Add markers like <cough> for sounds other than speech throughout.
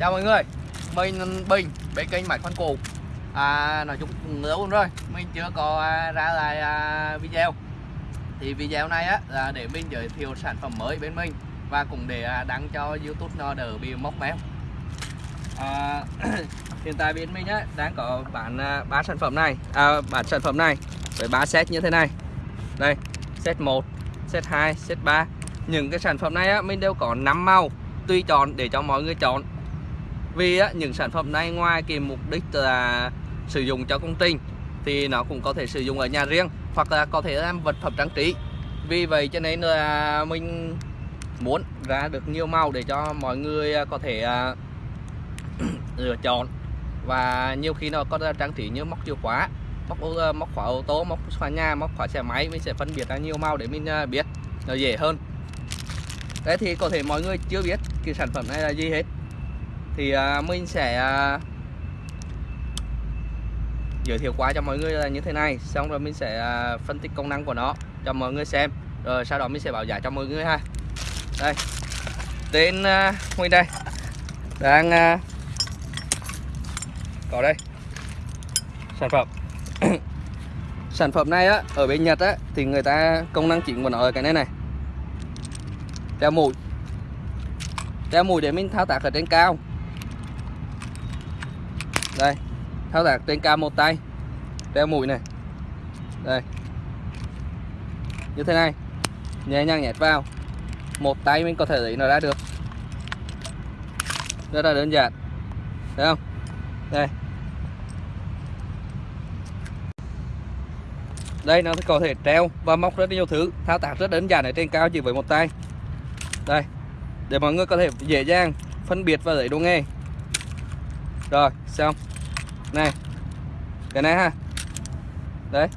Chào mọi người Mình Bình bên kênh Mạch Phân Cụ à, Nói chung cũng lâu rồi Mình chưa có à, ra lại à, video. Thì video này á là để mình giới thiệu sản phẩm mới bên mình Và cũng để à, đăng cho Youtube nó đỡ bị móc méo. À, <clears throat> Hiện tại bên mình á đang có bán à, ba sản phẩm này. À, bản sản phẩm này với ba set như thế này. Đây set 1 set 2 set 3 những cái sản phẩm này á, mình đều có 5 màu tùy chọn để cho mọi người chọn vì á, những sản phẩm này ngoài cái mục đích là sử dụng cho công trình thì nó cũng có thể sử dụng ở nhà riêng hoặc là có thể làm vật phẩm trang trí. Vì vậy cho nên là mình muốn ra được nhiều màu để cho mọi người à, có thể à, <clears throat> lựa chọn. Và nhiều khi nó có trang trí như móc chìa khóa móc à, móc khóa ô tô móc khóa nhà móc khóa xe máy mình sẽ phân biệt ra nhiều màu để mình biết nó dễ hơn. Đấy thì có thể mọi người chưa biết cái sản phẩm này là gì hết thì à, uh, mình sẽ uh, giới thiệu qua cho mọi người là như thế này. Xong rồi mình sẽ uh, phân tích công năng của nó cho mọi người xem. Rồi sau đó mình sẽ bảo giá cho mọi người ha. Đây. Tên uh, mình đây. Đang uh, có đây. Sản phẩm. <coughs> Sản phẩm này á ở bên Nhật á thì người ta công năng chính của nó ở cái này này. Đeo mũi. Đeo mũi để mình thao tác ở trên cao đây thao tác trên cao một tay, đeo mũi này. Đây. Như thế này, nhẹ nhàng nhét vào. Một tay mình có thể lấy nó ra được. Rất là đơn giản. Thấy không? Đây. Đây, nó có thể treo và móc rất nhiều thứ. Thao tác rất đơn giản ở trên cao chỉ với một tay. Đây. Để mọi người có thể dễ dàng phân biệt và lấy đồ nghề rồi xong. Này cái này ha. Đấy.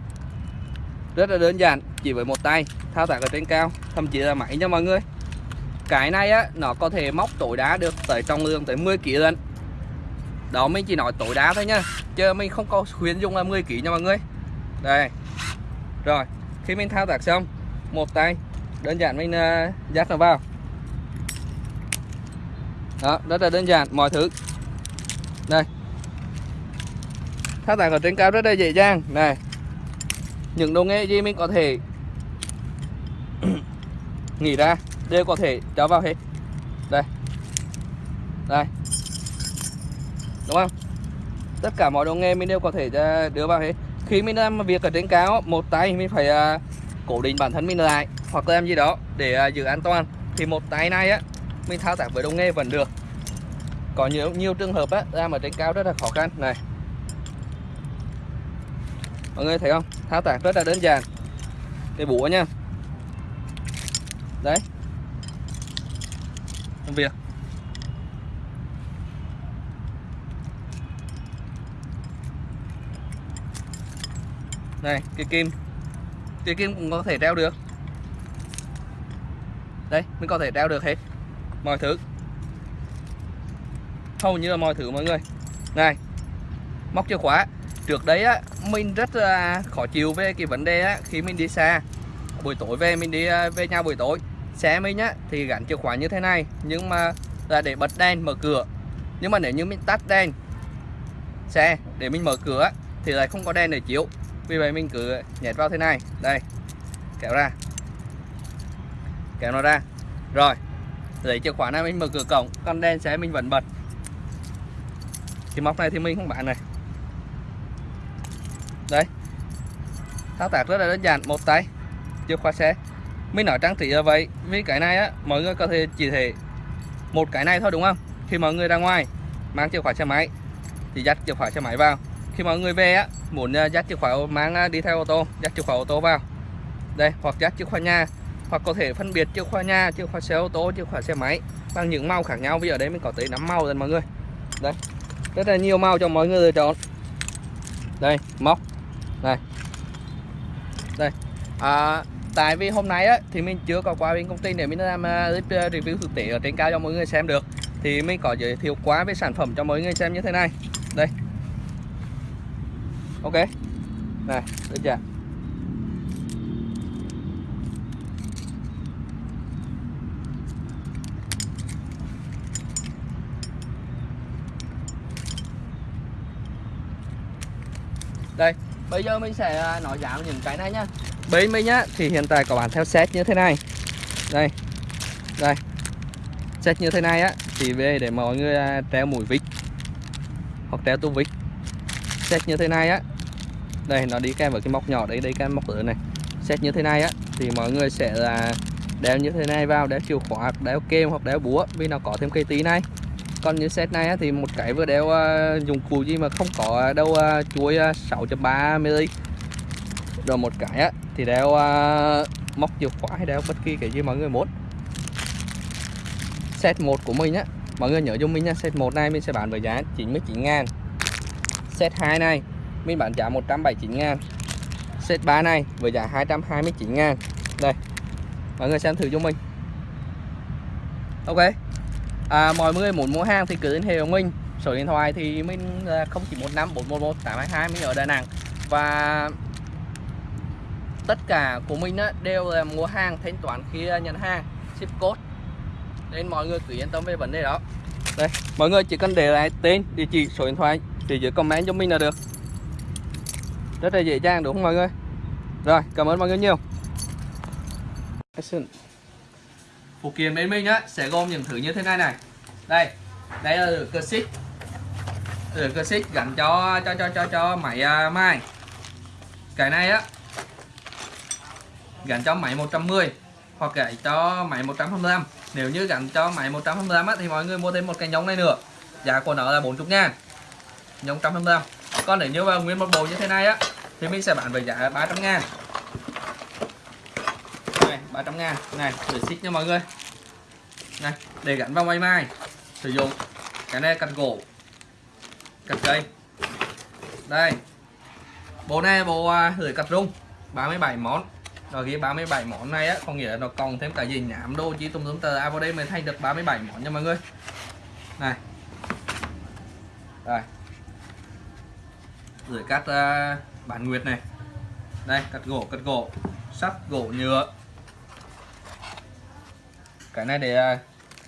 Rất là đơn giản chỉ với một tay thao tác ở trên cao thậm chí là máy nha mọi người. Cái này á nó có thể móc tối đá được tới trọng lượng tới 10 kg lần đó mình chỉ nói tối đá thôi nhá chứ mình không có khuyến dùng là 10 kg nha mọi người. Đây. Rồi khi mình thao tác xong một tay đơn giản mình uh, dắt nó vào. Đó rất là đơn giản mọi thứ đây thao tác ở trên cao rất là dễ dàng. Này những đồ nghề gì mình có thể <clears throat> nghĩ ra đều có thể cho vào hết. Đây đây đúng không? Tất cả mọi đồ nghề mình đều có thể à, đưa vào hết. Khi mình làm việc ở trên cao một tay mình phải uh, cố định bản thân mình lại hoặc làm gì đó để uh, giữ an toàn thì một tay này á mình thao tác với đồ nghề vẫn được. Có nhiều nhiều trường hợp á làm ở trên cao rất là khó khăn. Này mọi người thấy không? Thao tác rất là đơn giản. Cái búa nha. Đấy. Công việc. Này, cái kim. Cái kim cũng có thể treo được. Đây, mình có thể treo được hết. Mọi thứ. Hầu như là mọi thứ, mọi người. Này. Móc chìa khóa trước đấy á, mình rất là khó chịu về cái vấn đề á, khi mình đi xa. Buổi tối về, mình đi à, về nhà buổi tối. Xe mình á, thì gắn chìa khóa như thế này, nhưng mà là để bật đèn, mở cửa. Nhưng mà nếu như mình tắt đèn xe để mình mở cửa thì lại không có đèn để chiếu. Vì vậy mình cứ nhét vào thế này. Đây, kéo ra. Kéo nó ra. Rồi, lấy chìa khóa này mình mở cửa cổng con đèn xe mình vẫn bật. Cái móc này thì mình không bán này đây thao tác rất là đơn giản, một tay, chìa khóa xe. Mình nói trang trí là vậy, vì cái này á, mọi người có thể chỉ thể một cái này thôi, đúng không? Khi mọi người ra ngoài, mang chìa khóa xe máy, thì dắt chìa khóa xe máy vào. Khi mọi người về á, muốn à, dắt chìa khóa, mang à, đi theo ô tô, dắt chìa khóa ô tô vào. Đây, hoặc dắt chìa khóa nhà, hoặc có thể phân biệt chìa khóa nhà, chìa khóa xe ô tô, chìa khóa xe máy bằng những màu khác nhau. Vì ở đây mình có tới 5 màu rồi, mọi người. Đây, rất là nhiều màu cho mọi người lựa chọn. Đây, móc. Này đây. À, tại vì hôm nay á, thì mình chưa có qua bên công ty để mình làm uh, review thực tế ở trên cao cho mọi người xem được. Thì mình có giới thiệu quá về sản phẩm cho mọi người xem như thế này. Đây. Ok. Này được chưa? Đây bây giờ mình sẽ à, nói giá những cái này nhá. Bên mình nhá, thì hiện tại có bán theo set như thế này. Đây đây. Set như thế này á, thì về để mọi người à, treo mũi vít hoặc treo tu vít. Set như thế này á, đây, nó đi kèm với cái móc nhỏ đấy đây cái móc lớn này. Set như thế này á, thì mọi người sẽ là đeo như thế này vào, đeo chìa khóa, đeo kem hoặc đeo búa vì nó có thêm cây tí này còn như set này thì một cái vừa đeo à, dụng cụ gì mà không có đâu à, chuối à, 6.3 mm rồi một cái thì đeo móc chìa khóa hay đeo bất kỳ cái gì mọi người muốn. Set 1 của mình á, mọi người nhớ dùng mình nha, set 1 này mình sẽ bán với giá 99 ngàn. Set 2 này, mình bán giá 179 ngàn. Set 3 này với giá 229 ngàn. Đây, mọi người xem thử cho mình. Ok à, mọi người muốn mua hàng thì cứ liên hệ với mình. Số điện thoại thì mình là 0915 411 822 mình ở Đà Nẵng. Và tất cả của mình á, đều là mua hàng thanh toán khi à, nhận hàng ship code. Nên mọi người cứ yên tâm về vấn đề đó. Đây mọi người chỉ cần để lại tên địa chỉ số điện thoại thì dưới comment cho mình là được. Rất là dễ dàng đúng không mọi người? Rồi cảm ơn mọi người nhiều phụ kiện bên mình á sẽ gồm những thứ như thế này này. Đây đây là cơ xích. Cơ xích gắn cho cho cho cho cho máy à, uh, mai cái này á gắn cho máy 110 hoặc gắn cho máy 125 nếu như gắn cho máy 125 á, thì mọi người mua thêm một cái nhông này nữa. Giá của nó là 40 ngàn. Nhông 125 còn nếu như mà nguyên một bộ như thế này á thì mình sẽ bán với giá 300 ngàn này 300 ngàn. Này để xích nha mọi người. Này để gắn vào máy mai. Sử dụng cái này cắt gỗ cắt cây. Đây bộ này bộ à, lưỡi cắt rung 37 món. Rồi cái 37 món này á có nghĩa là nó còn thêm cả gì nhảm đô chi tùm tùm tờ. À vào đây mới thay được 37 món nha mọi người. Này. Đây. Lưỡi cắt à, uh, bản nguyệt này. Đây cắt gỗ cắt gỗ sắt gỗ nhựa cái này để à,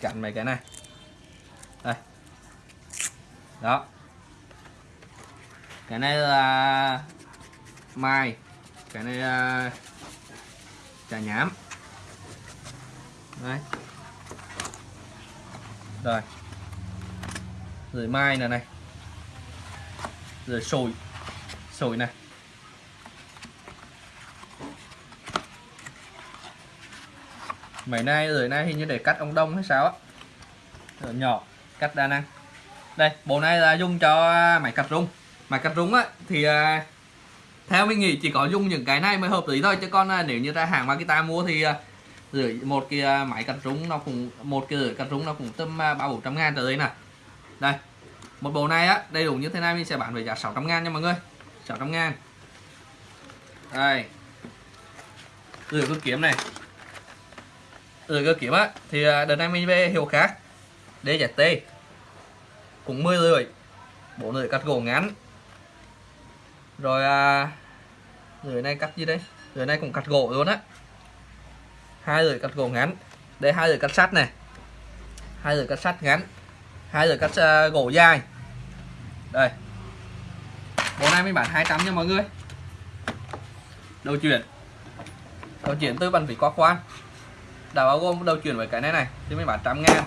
chặn mấy cái này. Đây. Đó. Cái này là mai. Cái này là trà nhám. Đấy rồi. Rồi mai này này. Rồi sồi. Sồi này. Mấy nay rồi nay hình như để cắt ông đông hay sao á. Rồi nhỏ cắt đa năng. Đây bộ này là dùng cho à, máy cắt rung. Máy cắt rung á thì à, theo mình nghĩ chỉ có dùng những cái này mới hợp lý thôi. Chứ còn à, nếu như ta hàng Makita mua thì uh, rưỡi một cái máy cắt rung nó cũng một cái rưỡi cắt rung nó cũng tầm ba bốn trăm ngàn tới đây nè đây một bộ này á đầy đủ như thế này mình sẽ bán với giá 600 ngàn nha mọi người. 600 ngàn. Đây. Rửa cơ kiếm này rồi cơ kiếm á. Thì à, đợt này mình về hiệu khác DZT cũng 10 lưỡi bốn lưỡi cắt gỗ ngắn. Rồi à, lưỡi này cắt gì đây? Lưỡi này cũng cắt gỗ luôn á. Hai lưỡi cắt gỗ ngắn. Đây hai lưỡi cắt sắt này. Hai lưỡi cắt sắt ngắn. Hai lưỡi cắt uh, gỗ dài. Đây. Bộ này mình bán 200 nha mọi người. Đầu chuyển. Đầu chuyển từ bàn vỉ qua khoan đã bao gồm, đầu chuyển với cái này này, thì mình bán trăm ngàn.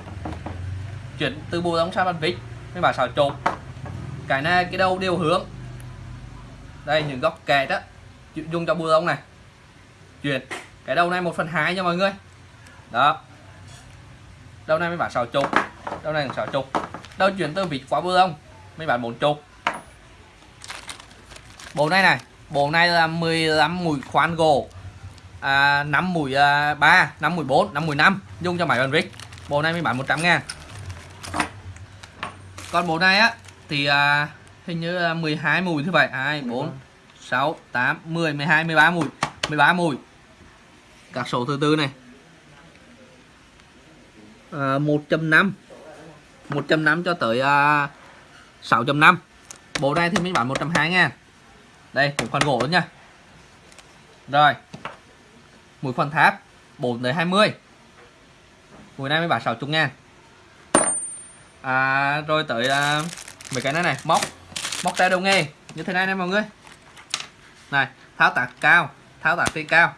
Chuyển từ bộ đóng sang bàn vít mấy bán xào trộn cái này, cái đầu đều hướng. Đây, những góc kẹt đó dùng cho bùa lông này. Chuyển, cái đầu này một phần hai nha mọi người. Đó. Đầu này mấy bán xào trục đầu này xào trục đầu chuyển từ vịt qua bùa lông mấy bán bốn chục. Bộ này này, bộ này là 15 mũi khoan gỗ à, 5 mũi à, 3 5 mũi 4 5 mũi 5 dùng cho máy bàn vít bộ này mới bán 100 ngàn. Còn bộ này á thì à, hình như là 12 mùi thứ bảy 2 4 6 8 10 12 13 mùi. 13 mùi. Các số thứ tư này. À, 1.5 1.5 cho tới à, 6.5 bộ này thì mình bán 120 ngàn. Đây một phần gỗ nha. Rồi mũi phần tháp 4 tới 20 mũi này mới bán 60 ngàn. À, rồi tới à, mấy cái này này móc móc tay đầu nghề như thế này nè mọi người. Này tháo tạc cao tháo tạc trên cao.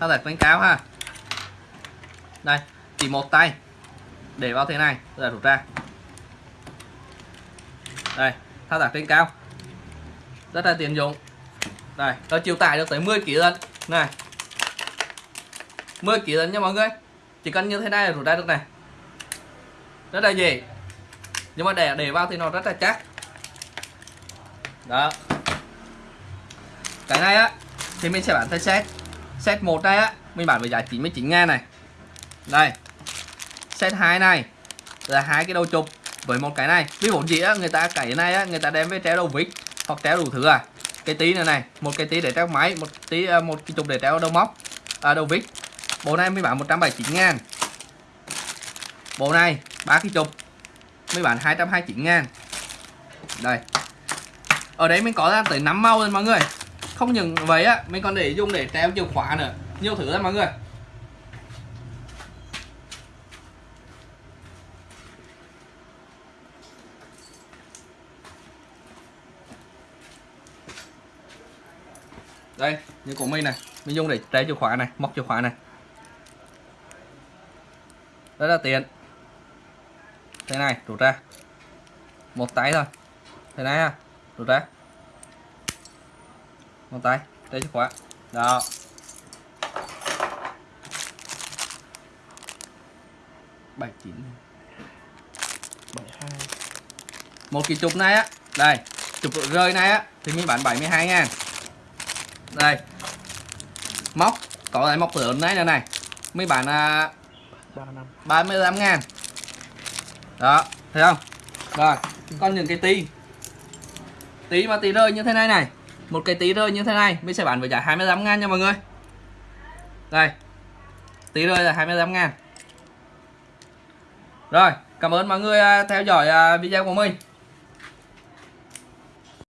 Tháo tạc trên cao ha. Đây chỉ một tay. Để vào thế này rồi rút ra. Đây thao tác trên cao. Rất là tiện dụng. Đây nó chịu tải được tới 10 kg lần này. 10 kg lần nha mọi người. Chỉ cần như thế này là rút ra được này. Rất là dễ. Nhưng mà để để vào thì nó rất là chắc. Đó. Cái này á, thì mình sẽ bán theo set. Set một này á, mình bán với giá 99 ngàn này. Đây. Set 2 này là hai cái đầu chụp với một cái này. Ví dụ gì á, người ta cái này á, người ta đem với treo đầu vít hoặc treo đủ thứ à cái tí này này một cái tí để treo máy một tí à, một cái chục để treo đầu móc à, đầu vít. Bộ này mới bán 179 ngàn. Bộ này ba cái chục mới bán 229 ngàn. Đây. Ở đấy mình có ra tới 5 màu rồi mọi người. Không những vậy á mình còn để dùng để treo chìa khóa nữa. Nhiều thứ lắm mọi người. Đây, như của mình này. Mình dùng để trái chìa khóa này, móc chìa khóa này. Rất là tiện. Thế này, rút ra. Một tay thôi. Thế này ha rút ra. Một tay trái chìa khóa. Đó. Bảy chín. Bảy hai. Một cái chụp này á. Đây, chụp rơi này á, thì mình bán 72 ngàn đây. Móc. Có cái móc lớn này này này. Mấy bạn à, 35 ngàn. Đó thấy không? Rồi còn những cái tí. Tí mà tí rơi như thế này này. Một cái tí rơi như thế này mình sẽ bán với giá 25 ngàn nha mọi người. Đây. Tí rơi là 25 ngàn. Rồi cảm ơn mọi người à, theo dõi à, video của mình